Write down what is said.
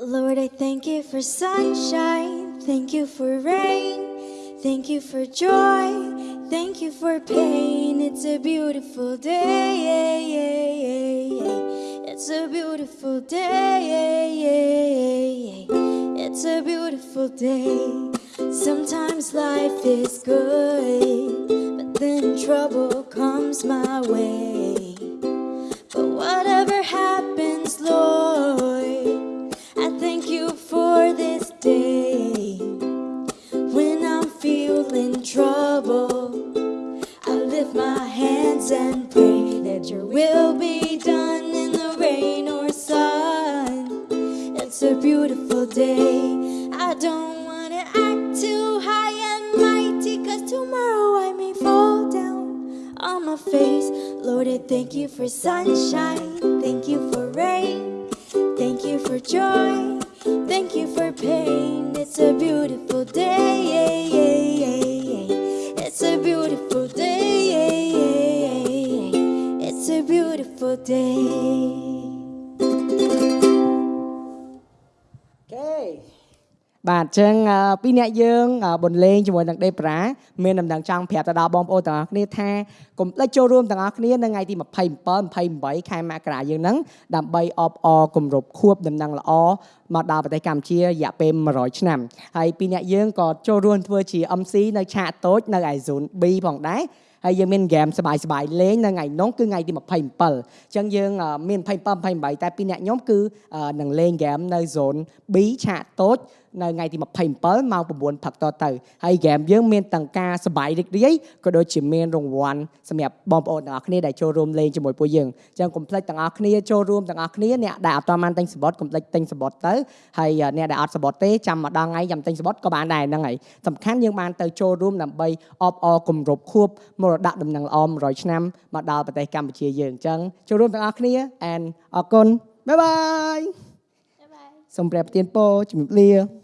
Lord, I thank you for sunshine. Thank you for rain. Thank you for joy. Thank you for pain. It's a beautiful day. It's a beautiful day. It's a beautiful day. Sometimes life is good, but then trouble comes my way. Feeling trouble, I lift my hands and pray that your will be done in the rain or sun. It's a beautiful day. I don't wanna act too high and mighty, cause tomorrow I may fall down on my face. Lord, I thank you for sunshine. Thank you for rain. Thank you for joy. Thank you for pain. It's a beautiful day. Beautiful day. អូខេបាទអញ្ចឹងអឺពីរអ្នកយើងអឺបន្លេងជាមួយនឹងដេប្រាមានដំណឹងចង់ប្រាប់ទៅដល់បងប្អូនទាំងអស់គ្នាថាកុំភ្លេចចូលរួមទាំងអស់គ្នានៅថ្ងៃទី27 28ខែមករាយើងហ្នឹងដើម្បីអបអរគម្រប់ខួបដំណឹងល្អមកដល់ប្រទេសកម្ពុជារយៈពេល100ឆ្នាំហើយពីរអ្នកយើងក៏ចូលរួមធ្វើជា MC នៅឆាកតូចនៅឯ Zone B ផងដែរ ហើយយើងមានហ្គេមសបាយសបាយលេងនៅថ្ងៃនោះគឺថ្ងៃទី27អញ្ចឹងយើងមាន27 28តែពីអ្នកខ្ញុំគឺនឹងលេងហ្គេមនៅ zone B ឆាកតូចនៅថ្ងៃទី27ម៉ោង9ព្រឹកតទៅហើយហ្គេមយើងមានទាំងការសបាយរីករាយក៏ដូចជាមានរង្វាន់សម្រាប់បងប្អូនទាំងអស់គ្នាដែលចូលរួមលេងជាមួយពួកយើងអញ្ចឹងកុំភ្លេចទាំងអស់គ្នាចូលរួមទាំងអស់គ្នាអ្នកដែលអត់ទាន់បានទិញសបត់កុំភ្លេចទិញសបត់ទៅហើយអ្នកដែលអត់សបត់ទេចាំម្ដងថ្ងៃចាំទិញសបត់ក៏បានដែរហ្នឹងហើយសំខាន់យើងបានទៅចូលរួមដើម្បីអបអរគម្រប់ខួបមរតកដំណឹងល្អ100ឆ្នាំមកដល់ប្រទេសកម្ពុជាយើងអញ្ចឹងចូលរួមទាំងអស់គ្នា and អរគុណបាយបាយ Bye bye. សូមព្រះប្រទានពរជំរាបលា